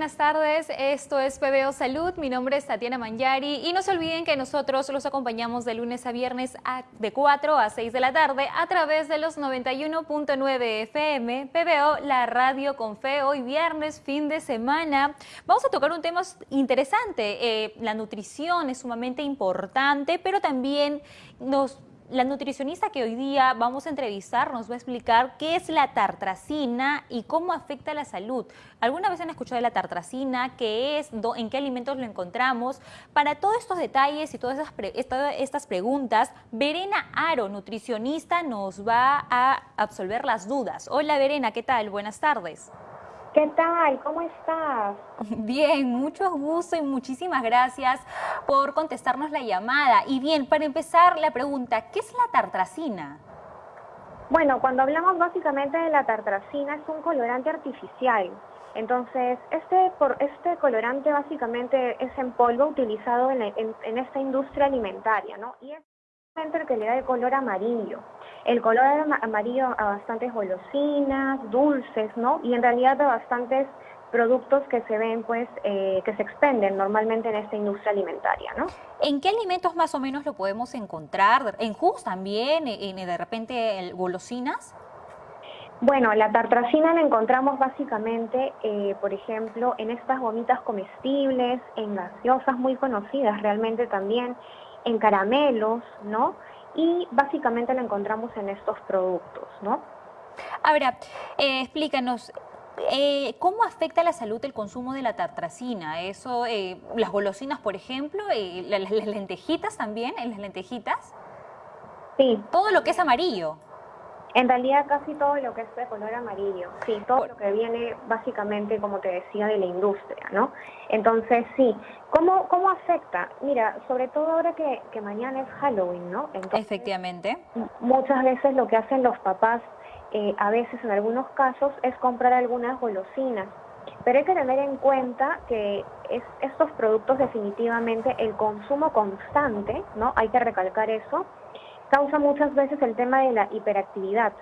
buenas tardes. Esto es PBO Salud. Mi nombre es Tatiana Manyari y no se olviden que nosotros los acompañamos de lunes a viernes de 4 a 6 de la tarde a través de los 91.9 FM, PBO, la radio con fe. Hoy viernes, fin de semana. Vamos a tocar un tema interesante. Eh, la nutrición es sumamente importante, pero también nos la nutricionista que hoy día vamos a entrevistar nos va a explicar qué es la tartracina y cómo afecta a la salud. ¿Alguna vez han escuchado de la tartracina? ¿Qué es? ¿En qué alimentos lo encontramos? Para todos estos detalles y todas estas preguntas, Verena Aro, nutricionista, nos va a absolver las dudas. Hola Verena, ¿qué tal? Buenas tardes. ¿Qué tal? ¿Cómo estás? Bien, mucho gusto y muchísimas gracias por contestarnos la llamada. Y bien, para empezar la pregunta, ¿qué es la tartracina? Bueno, cuando hablamos básicamente de la tartracina es un colorante artificial. Entonces, este, por, este colorante básicamente es en polvo utilizado en, en esta industria alimentaria, ¿no? Y es el que le da el color amarillo. El color amarillo a bastantes golosinas, dulces, ¿no? Y en realidad a bastantes productos que se ven, pues, eh, que se expenden normalmente en esta industria alimentaria, ¿no? ¿En qué alimentos más o menos lo podemos encontrar? ¿En jugos también? ¿En, de repente golosinas? Bueno, la tartracina la encontramos básicamente, eh, por ejemplo, en estas gomitas comestibles, en gaseosas muy conocidas realmente también, en caramelos, ¿no? Y básicamente la encontramos en estos productos, ¿no? Ahora, eh, explícanos, eh, ¿cómo afecta a la salud el consumo de la tartracina? Eso, eh, las golosinas, por ejemplo, las, las lentejitas también, en las lentejitas. Sí. Todo lo que es amarillo. En realidad casi todo lo que es de color amarillo, sí, todo lo que viene básicamente, como te decía, de la industria, ¿no? Entonces, sí, ¿cómo, cómo afecta? Mira, sobre todo ahora que, que mañana es Halloween, ¿no? Efectivamente. Muchas veces lo que hacen los papás, eh, a veces en algunos casos, es comprar algunas golosinas. Pero hay que tener en cuenta que es, estos productos definitivamente, el consumo constante, ¿no? Hay que recalcar eso, causa muchas veces el tema de la hiperactividad.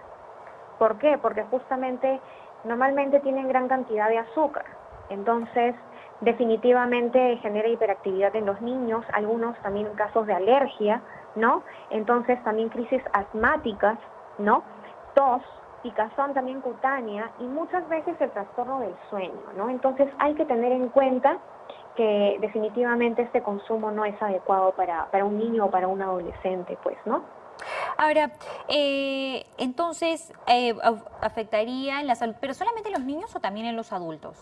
¿Por qué? Porque justamente normalmente tienen gran cantidad de azúcar. Entonces, definitivamente genera hiperactividad en los niños, algunos también casos de alergia, ¿no? Entonces, también crisis asmáticas, ¿no? Tos, picazón también cutánea y muchas veces el trastorno del sueño, ¿no? Entonces, hay que tener en cuenta que definitivamente este consumo no es adecuado para, para un niño o para un adolescente, pues, ¿no? Ahora, eh, entonces, eh, ¿afectaría en la salud, pero solamente en los niños o también en los adultos?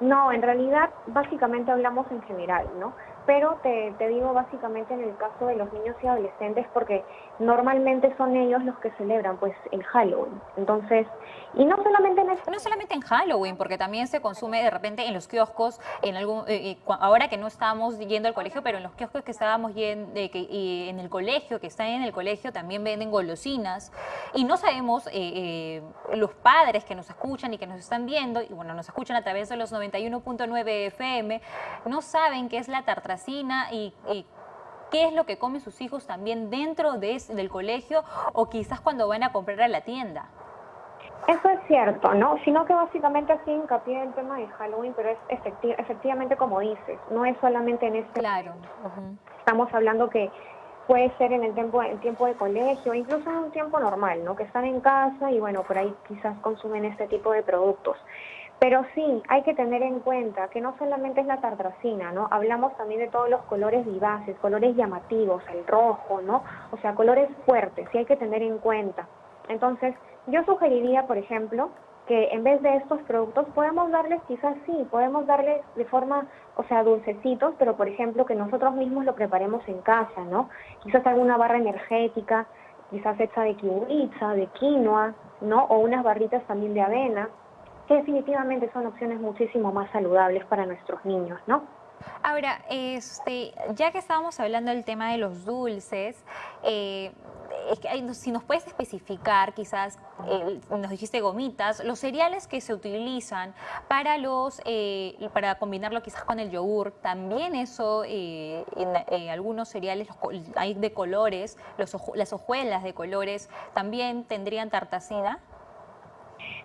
No, en realidad básicamente hablamos en general, ¿no? Pero te, te, digo básicamente en el caso de los niños y adolescentes porque normalmente son ellos los que celebran pues el Halloween. Entonces, y no solamente en No solamente en Halloween, porque también se consume de repente en los kioscos, en algún eh, eh, ahora que no estábamos yendo al colegio, pero en los kioscos que estábamos yendo, que, en el colegio, que están en el colegio, también venden golosinas. Y no sabemos, eh, los padres que nos escuchan y que nos están viendo, y bueno, nos escuchan a través de los 91.9 FM, no saben qué es la tarta y, qué es lo que comen sus hijos también dentro de, del colegio o quizás cuando van a comprar a la tienda. Eso es cierto, ¿no? Sino que básicamente así hincapié en el tema de Halloween, pero es efectivamente como dices, no es solamente en este... Claro. Estamos hablando que puede ser en el tiempo, en tiempo de colegio, incluso en un tiempo normal, ¿no? Que están en casa y bueno, por ahí quizás consumen este tipo de productos. Pero sí, hay que tener en cuenta que no solamente es la tartracina, ¿no? Hablamos también de todos los colores vivaces, colores llamativos, el rojo, ¿no? O sea, colores fuertes, sí hay que tener en cuenta. Entonces, yo sugeriría, por ejemplo, que en vez de estos productos podemos darles quizás sí, podemos darles de forma, o sea, dulcecitos, pero por ejemplo que nosotros mismos lo preparemos en casa, ¿no? Quizás alguna barra energética, quizás hecha de kiwicha, de quinoa, ¿no? O unas barritas también de avena definitivamente son opciones muchísimo más saludables para nuestros niños, ¿no? Ahora, este, ya que estábamos hablando del tema de los dulces, eh, si nos puedes especificar, quizás, nos dijiste gomitas, los cereales que se utilizan para los, eh, para combinarlo quizás con el yogur, también eso, eh, en algunos cereales hay de colores, los, las hojuelas de colores, también tendrían tartacina.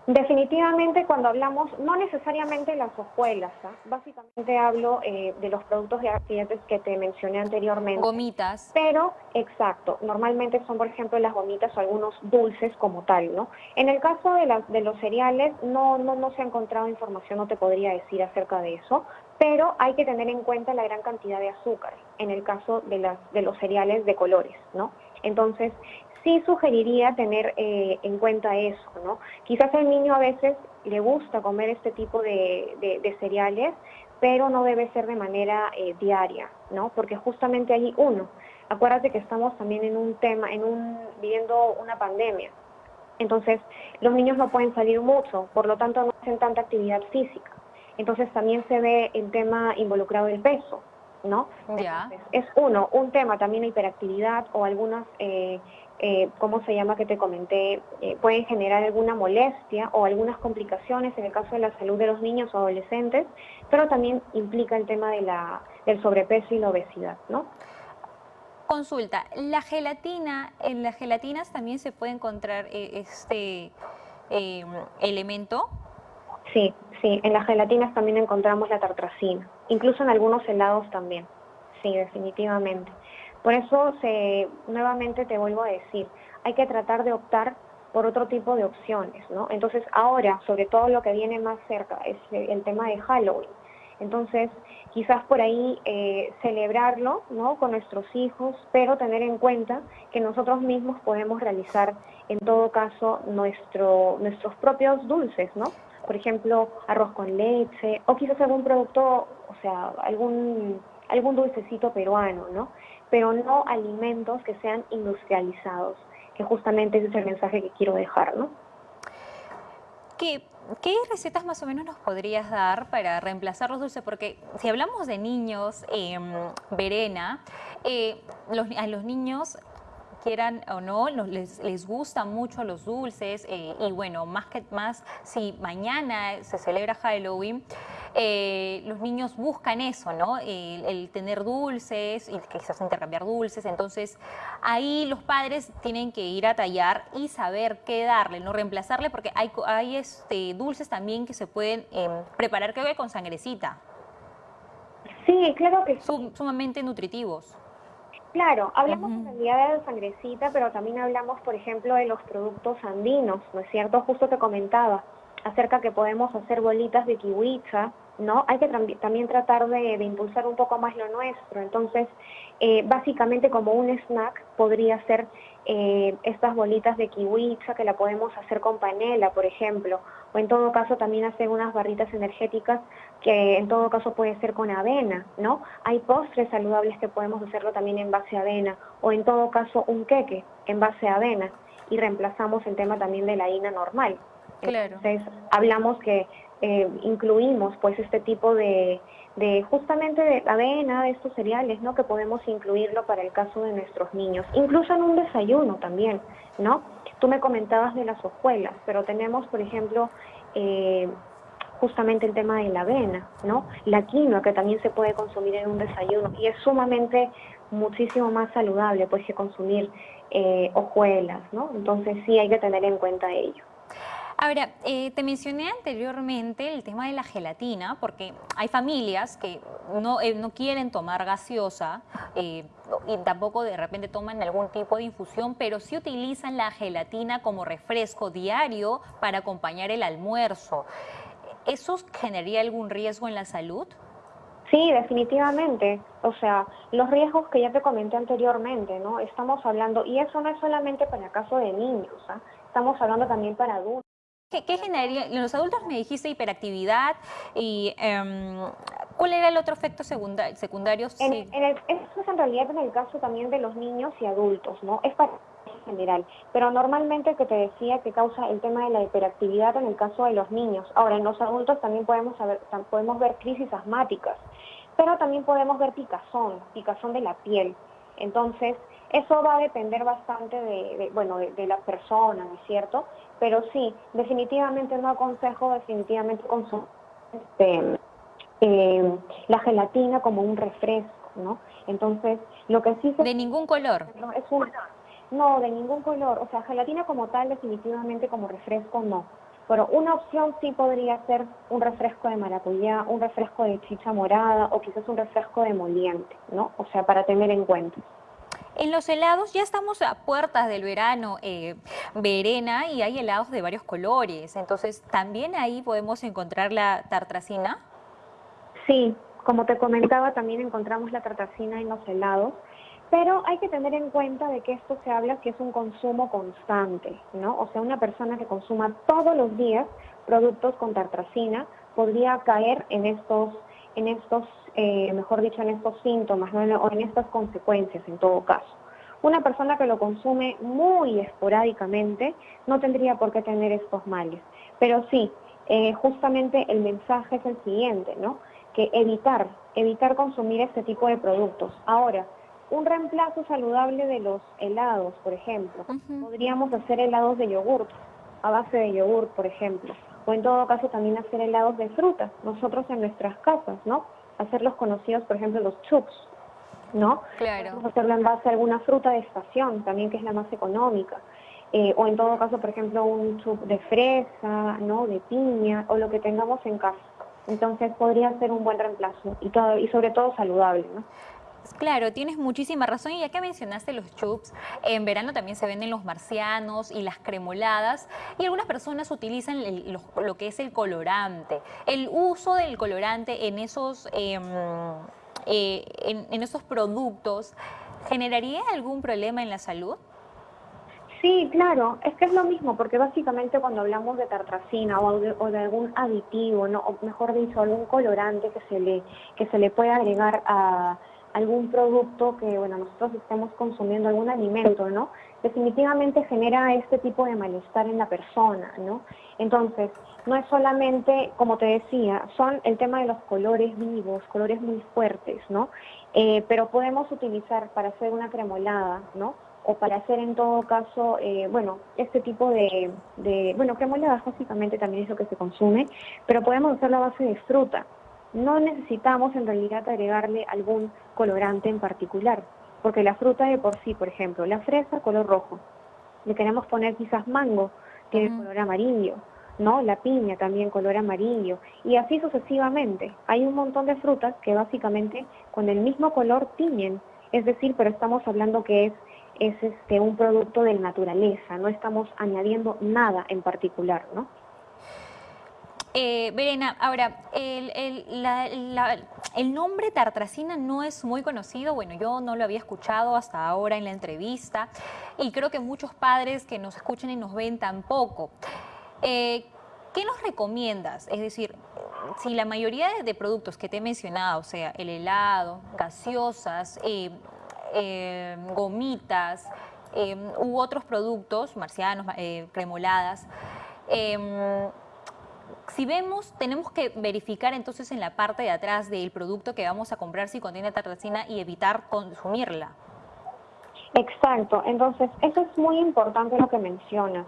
Definitivamente cuando hablamos, no necesariamente las hojuelas, ¿ah? básicamente hablo eh, de los productos de accidentes que te mencioné anteriormente. Gomitas. Pero, exacto, normalmente son por ejemplo las gomitas o algunos dulces como tal, ¿no? En el caso de, las, de los cereales no, no, no se ha encontrado información, no te podría decir acerca de eso, pero hay que tener en cuenta la gran cantidad de azúcar en el caso de, las, de los cereales de colores, ¿no? Entonces, sí sugeriría tener eh, en cuenta eso, ¿no? Quizás el niño a veces le gusta comer este tipo de, cereales, pero no debe ser de manera eh, diaria, ¿no? Porque justamente allí, uno, acuérdate que estamos también en un tema, en un, viviendo una pandemia. Entonces, los niños no pueden salir mucho, por lo tanto no hacen tanta actividad física. Entonces también se ve el tema involucrado del peso, ¿no? es uno, un tema también la hiperactividad o algunas eh, eh, ¿cómo se llama que te comenté? Eh, pueden generar alguna molestia o algunas complicaciones en el caso de la salud de los niños o adolescentes, pero también implica el tema de la, del sobrepeso y la obesidad, ¿no? Consulta, ¿la gelatina, en las gelatinas también se puede encontrar eh, este em, elemento? Sí, sí, en las gelatinas también encontramos la tartracina, incluso en algunos helados también, sí, definitivamente. Por eso, nuevamente te vuelvo a decir, hay que tratar de optar por otro tipo de opciones, ¿no? Entonces, ahora, sobre todo lo que viene más cerca, es el tema de Halloween. Entonces, quizás por ahí eh, celebrarlo, ¿no? Con nuestros hijos, pero tener en cuenta que nosotros mismos podemos realizar, en todo caso, nuestro, nuestros propios dulces, ¿no? Por ejemplo, arroz con leche, o quizás algún producto, o sea, algún, algún dulcecito peruano, ¿no? Pero no alimentos que sean industrializados, que justamente ese es el mensaje que quiero dejar, ¿no? ¿Qué, recetas más o menos nos podrías dar para reemplazar los dulces? Porque si hablamos de niños, eh, Verena, eh, a los niños quieran o no, les, les gustan mucho los dulces eh, y bueno, más que más, si mañana se celebra Halloween, eh, los niños buscan eso, ¿no? El, tener dulces y quizás intercambiar dulces, entonces ahí los padres tienen que ir a tallar y saber qué darle, no reemplazarle, porque hay, hay este, dulces también que se pueden em, preparar, creo que con sangrecita. Sí, claro que sí. sumamente nutritivos. Claro, hablamos en realidad de la sangrecita, pero también hablamos, por ejemplo, de los productos andinos, ¿no es cierto? Justo te comentaba acerca que podemos hacer bolitas de kiwicha, ¿no? Hay que también tratar de, impulsar un poco más lo nuestro. Entonces, eh, básicamente como un snack podría ser eh, estas bolitas de kiwicha que la podemos hacer con panela, por ejemplo, o en todo caso también hacer unas barritas energéticas que en todo caso puede ser con avena, ¿no? Hay postres saludables que podemos hacerlo también en base a avena, o en todo caso un queque en base a avena, y reemplazamos el tema también de la harina normal. Claro. Entonces, hablamos que eh, incluimos pues este tipo de, de justamente de avena, de estos cereales, ¿no? Que podemos incluirlo para el caso de nuestros niños, incluso en un desayuno también, ¿no? Tú me comentabas de las hojuelas, pero tenemos, por ejemplo, eh, justamente el tema de la avena, ¿no? La quinoa que también se puede consumir en un desayuno y es sumamente muchísimo más saludable pues que consumir eh, hojuelas, ¿no? Entonces sí hay que tener en cuenta ello. Ahora, eh, te mencioné anteriormente el tema de la gelatina, porque hay familias que no, eh, no quieren tomar gaseosa eh, y tampoco de repente toman algún tipo de infusión, pero sí utilizan la gelatina como refresco diario para acompañar el almuerzo. ¿Eso generaría algún riesgo en la salud? Sí, definitivamente. O sea, los riesgos que ya te comenté anteriormente, ¿no? Estamos hablando, y eso no es solamente para el caso de niños, ¿ah? estamos hablando también para adultos. ¿Qué, generaría? En los adultos me dijiste hiperactividad y em, ¿cuál era el otro efecto secundario? En, eso es en realidad en el caso también de los niños y adultos, ¿no? Es para general, pero normalmente que te decía que causa el tema de la hiperactividad en el caso de los niños. Ahora, en los adultos también podemos, saber, podemos ver crisis asmáticas, pero también podemos ver picazón, picazón de la piel. Entonces, eso va a depender bastante de, bueno, de, la persona, ¿no es cierto? Pero sí, definitivamente no aconsejo definitivamente consumir este, eh, la gelatina como un refresco, ¿no? Entonces, lo que sí se... ¿De ningún color? Es un, no, de ningún color. O sea, gelatina como tal, definitivamente como refresco, no. Pero una opción sí podría ser un refresco de maracuyá, un refresco de chicha morada o quizás un refresco de moliente, ¿no? O sea, para tener en cuenta. En los helados ya estamos a puertas del verano, eh, Verena, y hay helados de varios colores. Entonces, ¿también ahí podemos encontrar la tartracina? Sí, como te comentaba, también encontramos la tartracina en los helados. Pero hay que tener en cuenta de que esto se habla que es un consumo constante, ¿no? O sea, una persona que consuma todos los días productos con tartracina podría caer en estos, en estos, eh, mejor dicho, en estos síntomas, ¿no? o en estas consecuencias en todo caso. Una persona que lo consume muy esporádicamente no tendría por qué tener estos males. Pero sí, eh, justamente el mensaje es el siguiente, ¿no? Que evitar, evitar consumir este tipo de productos. Ahora, un reemplazo saludable de los helados, por ejemplo. Podríamos hacer helados de yogur, a base de yogur, por ejemplo. O en todo caso también hacer helados de frutas, nosotros en nuestras casas, ¿no? Hacerlos conocidos, por ejemplo, los chups, ¿no? Claro. Podemos hacerlo en base a alguna fruta de estación, también que es la más económica. Eh, o en todo caso, por ejemplo, un chup de fresa, ¿no? De piña, o lo que tengamos en casa. Entonces podría ser un buen reemplazo y, todo, y sobre todo saludable, ¿no? Claro, tienes muchísima razón y ya que mencionaste los chups, en verano también se venden los marcianos y las cremoladas y algunas personas utilizan lo, que es el colorante. El uso del colorante en esos, em, eh, en, esos productos, ¿generaría algún problema en la salud? Sí, claro, es que es lo mismo, porque básicamente cuando hablamos de tartracina o de, o de, algún aditivo, ¿no? o mejor dicho, algún colorante que se le, que se le puede agregar a, algún producto que, bueno, nosotros estemos consumiendo, algún alimento, ¿no? Definitivamente genera este tipo de malestar en la persona, ¿no? Entonces, no es solamente, como te decía, son el tema de los colores vivos, colores muy fuertes, ¿no? Eh, pero podemos utilizar para hacer una cremolada, ¿no? O para hacer en todo caso, eh, bueno, este tipo de, de, bueno, cremoladas básicamente también es lo que se consume, pero podemos hacer la base de fruta, no necesitamos en realidad agregarle algún colorante en particular, porque la fruta de por sí, por ejemplo, la fresa color rojo, le queremos poner quizás mango, tiene color amarillo, ¿no? La piña también color amarillo, y así sucesivamente. Hay un montón de frutas que básicamente con el mismo color tiñen, es decir, pero estamos hablando que es, es este, un producto de naturaleza, no estamos añadiendo nada en particular, ¿no? Eh, Verena, ahora, el, nombre tartracina no es muy conocido, bueno, yo no lo había escuchado hasta ahora en la entrevista y creo que muchos padres que nos escuchan y nos ven tampoco. Eh, ¿Qué nos recomiendas? Es decir, si la mayoría de, productos que te he mencionado, o sea, el helado, gaseosas, eh, gomitas u otros productos, marcianos, cremoladas, em, si vemos, tenemos que verificar entonces en la parte de atrás del producto que vamos a comprar si contiene tartracina y evitar consumirla. Exacto, entonces eso es muy importante lo que mencionas,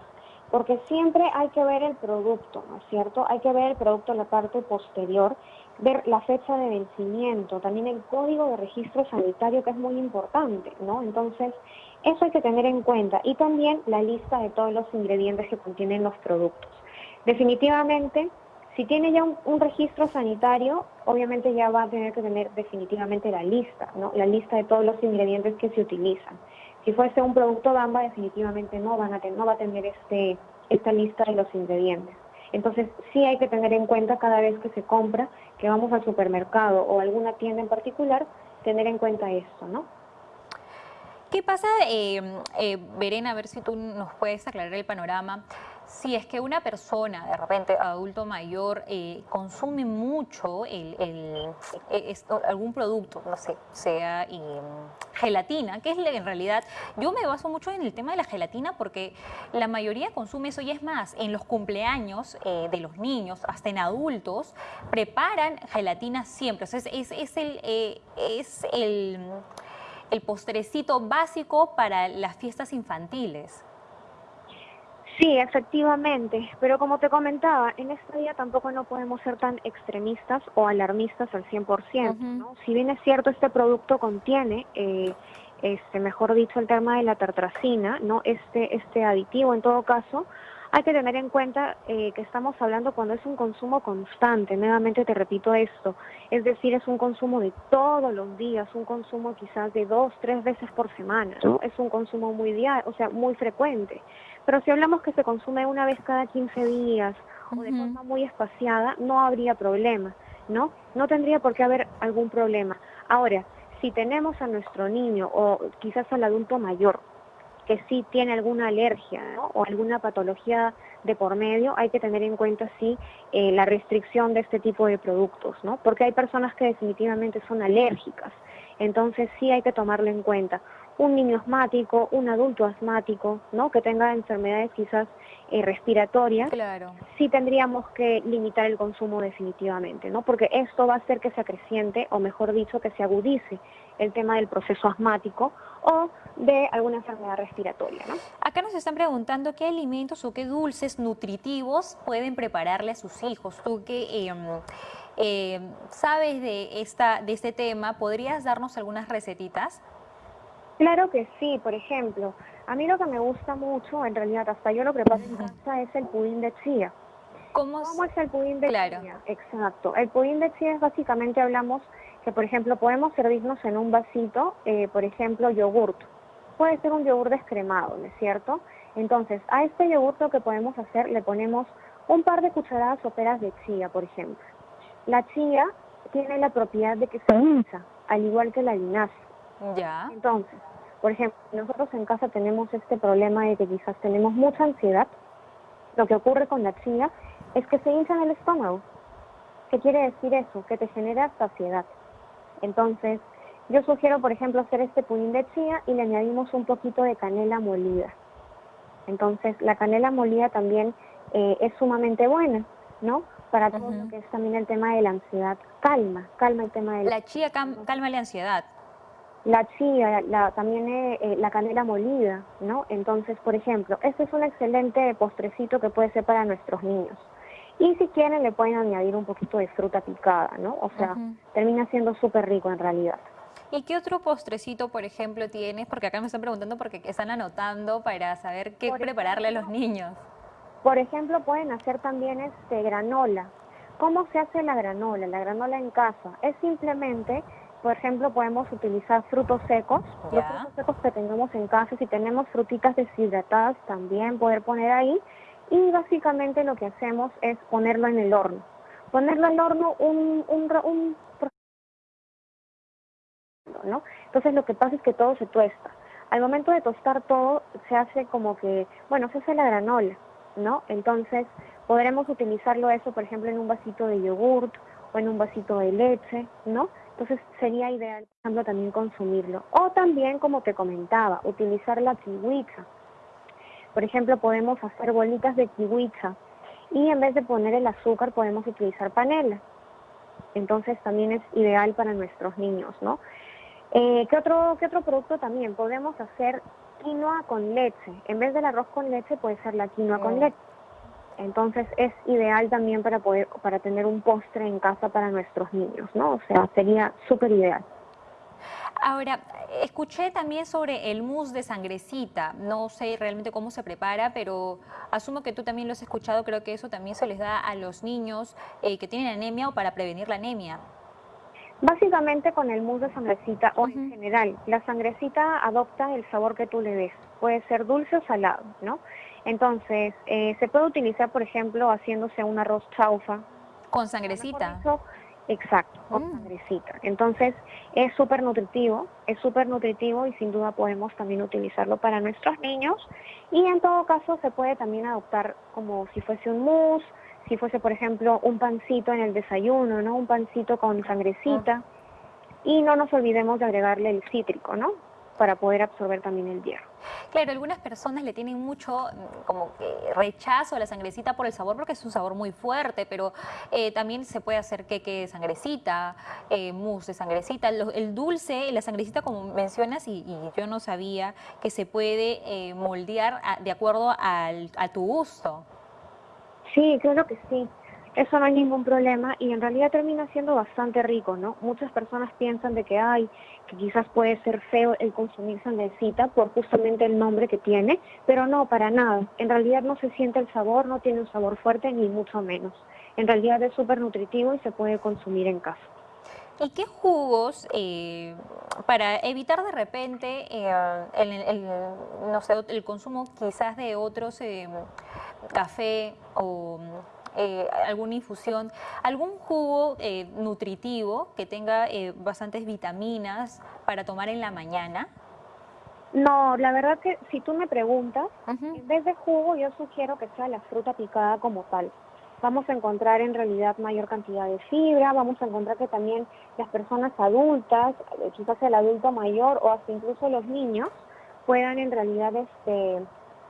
porque siempre hay que ver el producto, ¿no es cierto? Hay que ver el producto en la parte posterior, ver la fecha de vencimiento, también el código de registro sanitario que es muy importante, ¿no? Entonces, eso hay que tener en cuenta y también la lista de todos los ingredientes que contienen los productos. Definitivamente, si tiene ya un, registro sanitario, obviamente ya va a tener que tener definitivamente la lista, ¿no? La lista de todos los ingredientes que se utilizan. Si fuese un producto Bamba, definitivamente no, van a no va a tener este, esta lista de los ingredientes. Entonces, sí hay que tener en cuenta cada vez que se compra, que vamos al supermercado o alguna tienda en particular, tener en cuenta esto, ¿no? ¿Qué pasa, eh, eh, Verena, a ver si tú nos puedes aclarar el panorama? Si es que una persona, de repente adulto mayor, eh, consume mucho el, e, algún producto, no sé, sea gelatina, que es en realidad, yo me baso mucho en el tema de la gelatina porque la mayoría consume eso y es más, en los cumpleaños eh, de los niños, hasta en adultos, preparan gelatina siempre. O sea, es, es, el, eh, es el, el postrecito básico para las fiestas infantiles. Sí, efectivamente, pero como te comentaba, en este día tampoco no podemos ser tan extremistas o alarmistas al 100%, ¿no? Si bien es cierto, este producto contiene, eh, este, mejor dicho, el tema de la tartracina, ¿no? Este, este aditivo en todo caso, Hay que tener en cuenta eh, que estamos hablando cuando es un consumo constante, nuevamente te repito esto, es decir, es un consumo de todos los días, un consumo quizás de dos, tres veces por semana, ¿no? Es un consumo muy diario, o sea, muy frecuente. Pero si hablamos que se consume una vez cada 15 días o de forma muy espaciada, no habría problema, ¿no? No tendría por qué haber algún problema. Ahora, si tenemos a nuestro niño o quizás al adulto mayor que sí tiene alguna alergia o alguna patología de por medio, hay que tener en cuenta sí eh, la restricción de este tipo de productos, ¿no? Porque hay personas que definitivamente son alérgicas, entonces sí hay que tomarlo en cuenta. Un niño asmático, un adulto asmático, ¿no? Que tenga enfermedades quizás eh, respiratorias, claro. sí tendríamos que limitar el consumo definitivamente, ¿no? Porque esto va a hacer que se acreciente, o mejor dicho, que se agudice el tema del proceso asmático o de alguna enfermedad respiratoria. ¿no? Acá nos están preguntando qué alimentos o qué dulces nutritivos pueden prepararle a sus hijos. Tú que em, sabes de, esta, de este tema, ¿podrías darnos algunas recetitas? Claro que sí, por ejemplo, a mí lo que me gusta mucho, en realidad hasta yo lo preparo en casa, es el pudín de chía. ¿Cómo, es el pudín de chía? Exacto, el pudín de chía es básicamente, hablamos que por ejemplo podemos servirnos en un vasito, eh, por ejemplo, yogurt. Puede ser un yogur descremado, ¿no es cierto? Entonces, a este yogur lo que podemos hacer, le ponemos un par de cucharadas soperas de chía, por ejemplo. La chía tiene la propiedad de que se hincha, al igual que la linaza. Ya. Entonces, por ejemplo, nosotros en casa tenemos este problema de que quizás tenemos mucha ansiedad. Lo que ocurre con la chía es que se hincha en el estómago. ¿Qué quiere decir eso? Que te genera saciedad. Entonces, yo sugiero, por ejemplo, hacer este pudín de chía y le añadimos un poquito de canela molida. Entonces, la canela molida también eh, es sumamente buena, ¿no? Para todo lo que es también el tema de la ansiedad. Calma, calma el tema de la... La chía calma la ansiedad. La chía, la, también eh, eh, la canela molida, ¿no? Entonces, por ejemplo, este es un excelente postrecito que puede ser para nuestros niños. Y si quieren le pueden añadir un poquito de fruta picada, ¿no? O sea, termina siendo súper rico en realidad. ¿Y qué otro postrecito, por ejemplo, tienes? Porque acá me están preguntando porque están anotando para saber qué prepararle a los niños. Por ejemplo, pueden hacer también este granola. ¿Cómo se hace la granola? La granola en casa es simplemente, por ejemplo, podemos utilizar frutos secos, los frutos secos que tengamos en casa, si tenemos frutitas deshidratadas también poder poner ahí y básicamente lo que hacemos es ponerlo en el horno. Ponerlo al horno un, un, un ¿no? Entonces lo que pasa es que todo se tuesta. Al momento de tostar todo se hace como que, bueno, se hace la granola, ¿no? Entonces podremos utilizarlo eso, por ejemplo, en un vasito de yogurt en un vasito de leche, ¿no? Entonces sería ideal, por ejemplo, también consumirlo. O también, como te comentaba, utilizar la kiwicha. Por ejemplo, podemos hacer bolitas de kiwicha y en vez de poner el azúcar podemos utilizar panela. Entonces también es ideal para nuestros niños, ¿no? Eh, ¿qué, otro, ¿Qué otro producto también? Podemos hacer quinoa con leche. En vez del arroz con leche puede ser la quinoa con leche. Entonces es ideal también para poder para tener un postre en casa para nuestros niños, ¿no? O sea, sería súper ideal. Ahora, escuché también sobre el mousse de sangrecita. No sé realmente cómo se prepara, pero asumo que tú también lo has escuchado. Creo que eso también se les da a los niños eh, que tienen anemia o para prevenir la anemia. Básicamente con el mousse de sangrecita o en general, la sangrecita adopta el sabor que tú le des. Puede ser dulce o salado, ¿no? Entonces, eh, se puede utilizar, por ejemplo, haciéndose un arroz chaufa. ¿Con sangrecita? Exacto, con mm. sangrecita. Entonces es súper nutritivo, es súper nutritivo y sin duda podemos también utilizarlo para nuestros niños y en todo caso se puede también adoptar como si fuese un mousse, si fuese por ejemplo un pancito en el desayuno, ¿no? Un pancito con sangrecita y no nos olvidemos de agregarle el cítrico, ¿no? Para poder absorber también el hierro. Claro, algunas personas le tienen mucho mm, como rechazo a la sangrecita por el sabor porque es un sabor muy fuerte, pero eh, también se puede hacer queque de sangrecita, eh, mousse de sangrecita, el dulce, la sangrecita como mencionas y, yo no sabía que se puede eh, moldear de acuerdo al, a tu gusto. Sí, claro que sí. eso no hay ningún problema y en realidad termina siendo bastante rico, ¿no? Muchas personas piensan de que hay, que quizás puede ser feo el consumir sandecita por justamente el nombre que tiene, pero no, para nada. En realidad no se siente el sabor, no tiene un sabor fuerte ni mucho menos. En realidad es súper nutritivo y se puede consumir en casa. ¿Y qué jugos eh, para evitar de repente eh, el, no sé, el consumo quizás de otros eh, café o eh, alguna infusión, algún jugo eh, nutritivo que tenga eh, bastantes vitaminas para tomar en la mañana? No, la verdad que si tú me preguntas, en vez de jugo yo sugiero que sea la fruta picada como tal. Vamos a encontrar en realidad mayor cantidad de fibra, vamos a encontrar que también las personas adultas, quizás el adulto mayor o hasta incluso los niños, puedan en realidad este,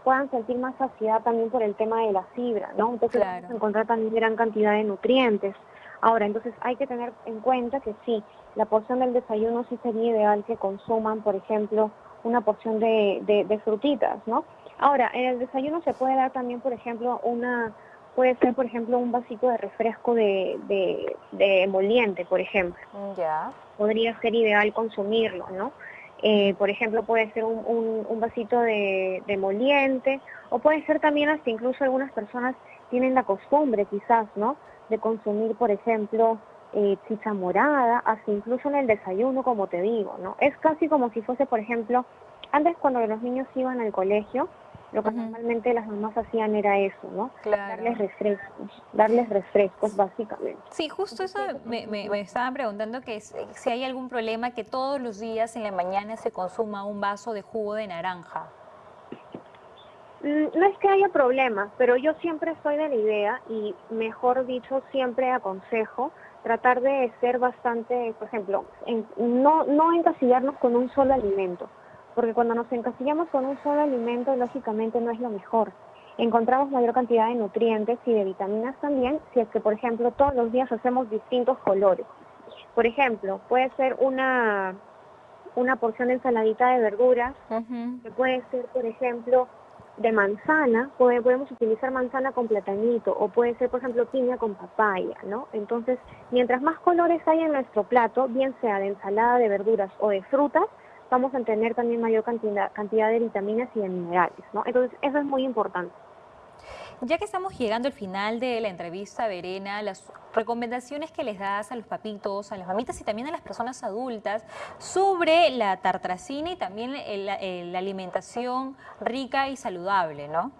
puedan sentir más saciedad también por el tema de la fibra, ¿no? Entonces vamos a encontrar también gran cantidad de nutrientes. Ahora, entonces hay que tener en cuenta que sí, la porción del desayuno sí sería ideal que consuman, por ejemplo, una porción de, de, frutitas, ¿no? Ahora, en el desayuno se puede dar también, por ejemplo, una, puede ser, por ejemplo, un vasito de refresco de, de, de emoliente, por ejemplo. Ya. Podría ser ideal consumirlo, ¿no? Eh, por ejemplo, puede ser un, un, vasito de, de, moliente o puede ser también hasta incluso algunas personas tienen la costumbre quizás, ¿no? De consumir, por ejemplo, eh, chicha morada, hasta incluso en el desayuno, como te digo, ¿no? Es casi como si fuese, por ejemplo, antes cuando los niños iban al colegio, lo que normalmente las mamás hacían era eso, ¿no? Darles refrescos, darles refrescos básicamente. Sí, justo eso me, me, estaban preguntando que si hay algún problema que todos los días en la mañana se consuma un vaso de jugo de naranja. Mm, no es que haya problema, pero yo siempre estoy de la idea y mejor dicho siempre aconsejo tratar de ser bastante, por ejemplo, no, no encasillarnos con un solo alimento porque cuando nos encasillamos con un solo alimento, lógicamente no es lo mejor. Encontramos mayor cantidad de nutrientes y de vitaminas también si es que, por ejemplo, todos los días hacemos distintos colores. Por ejemplo, puede ser una, una porción de ensaladita de verduras, que puede ser, por ejemplo, de manzana, podemos utilizar manzana con platanito, o puede ser, por ejemplo, piña con papaya, ¿no? Entonces, mientras más colores hay en nuestro plato, bien sea de ensalada de verduras o de frutas, vamos a tener también mayor cantidad, cantidad de vitaminas y de minerales, ¿no? Entonces, eso es muy importante. Ya que estamos llegando al final de la entrevista, Verena, las recomendaciones que les das a los papitos, a las mamitas y también a las personas adultas sobre la tartracina y también la alimentación rica y saludable, ¿no?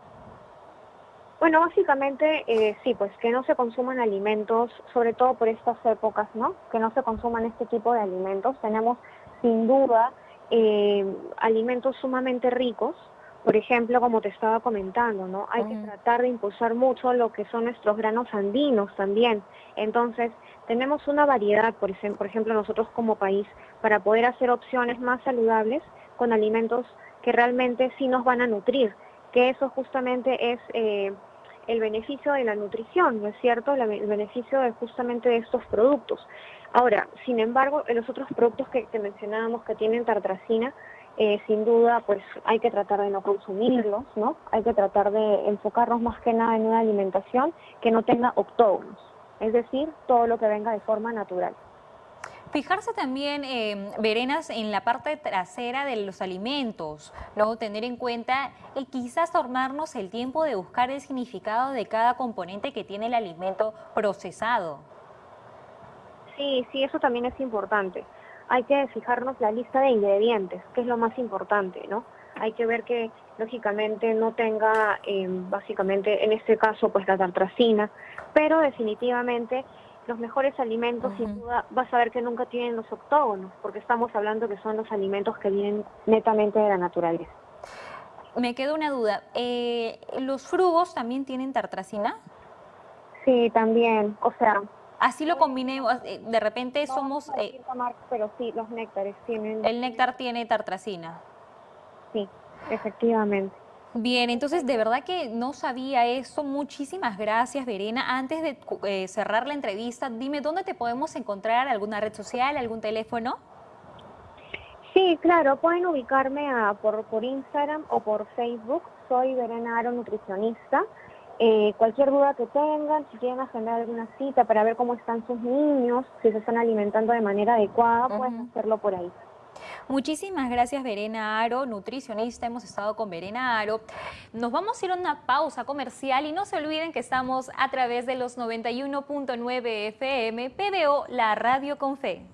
Bueno, básicamente eh, sí, pues que no se consuman alimentos, sobre todo por estas épocas, ¿no? Que no se consuman este tipo de alimentos. Tenemos sin duda eh, alimentos sumamente ricos, por ejemplo, como te estaba comentando, ¿no? Hay que tratar de impulsar mucho lo que son nuestros granos andinos también. Entonces, tenemos una variedad, por ejemplo, por ejemplo, nosotros como país, para poder hacer opciones más saludables con alimentos que realmente sí nos van a nutrir, que eso justamente es eh, el beneficio de la nutrición, ¿no es cierto? el beneficio de justamente de estos productos. Ahora, sin embargo, los otros productos que, mencionábamos que tienen tartracina, eh, sin duda, pues hay que tratar de no consumirlos, ¿no? Hay que tratar de enfocarnos más que nada en una alimentación que no tenga octógonos, es decir, todo lo que venga de forma natural. Fijarse también, eh, Verenas, en la parte trasera de los alimentos, luego tener en cuenta y quizás tornarnos el tiempo de buscar el significado de cada componente que tiene el alimento procesado. Sí, sí, eso también es importante. Hay que fijarnos la lista de ingredientes, que es lo más importante, ¿no? Hay que ver que lógicamente no tenga, em, básicamente, en este caso, pues la tartracina, pero definitivamente los mejores alimentos, sin duda, vas a ver que nunca tienen los octógonos, porque estamos hablando que son los alimentos que vienen netamente de la naturaleza. Me queda una duda, eh, ¿los frugos también tienen tartracina? Sí, también, o sea, Así lo combinemos, eh, de repente somos... Eh, pero sí, los néctares tienen... El néctar tiene tartracina. Sí, efectivamente. Bien, entonces de verdad que no sabía eso. Muchísimas gracias, Verena. Antes de eh, cerrar la entrevista, dime dónde te podemos encontrar, alguna red social, algún teléfono. Sí, claro, pueden ubicarme a, por, por Instagram o por Facebook. Soy Verena Aro Nutricionista Eh, cualquier duda que tengan, si quieren agendar alguna cita para ver cómo están sus niños, si se están alimentando de manera adecuada, pueden hacerlo por ahí. Muchísimas gracias Verena Aro, nutricionista, hemos estado con Verena Aro. Nos vamos a ir a una pausa comercial y no se olviden que estamos a través de los 91.9 FM, PBO, la radio con fe.